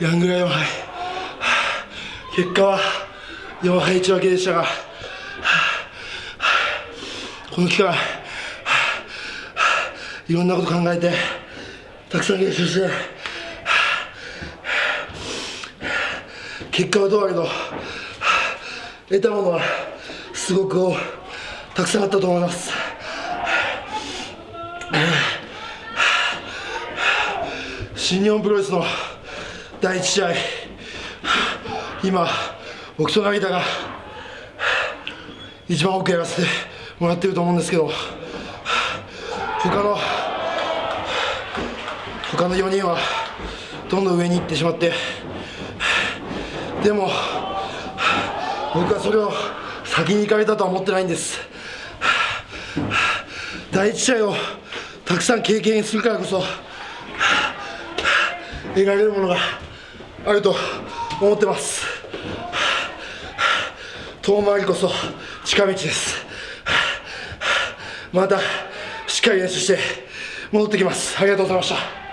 ヤングライオン杯結果は4敗1分けでしたがこの期間いろんなこと考えてたくさん練習して結果はどうあれど得たものはすごくたくさんあったと思います。新日本プロレスの第1試合。今僕と成田が一番多くやらせてもらってると思うんですけど他の他の4人はどんどん上に行ってしまってでも僕はそれを先に行かれたとは思ってないんです。第一試合をたくさん経験するからこそ得られるものがあると思ってます。遠回りこそ近道です。またしっかり練習して戻ってきます。ありがとうございました。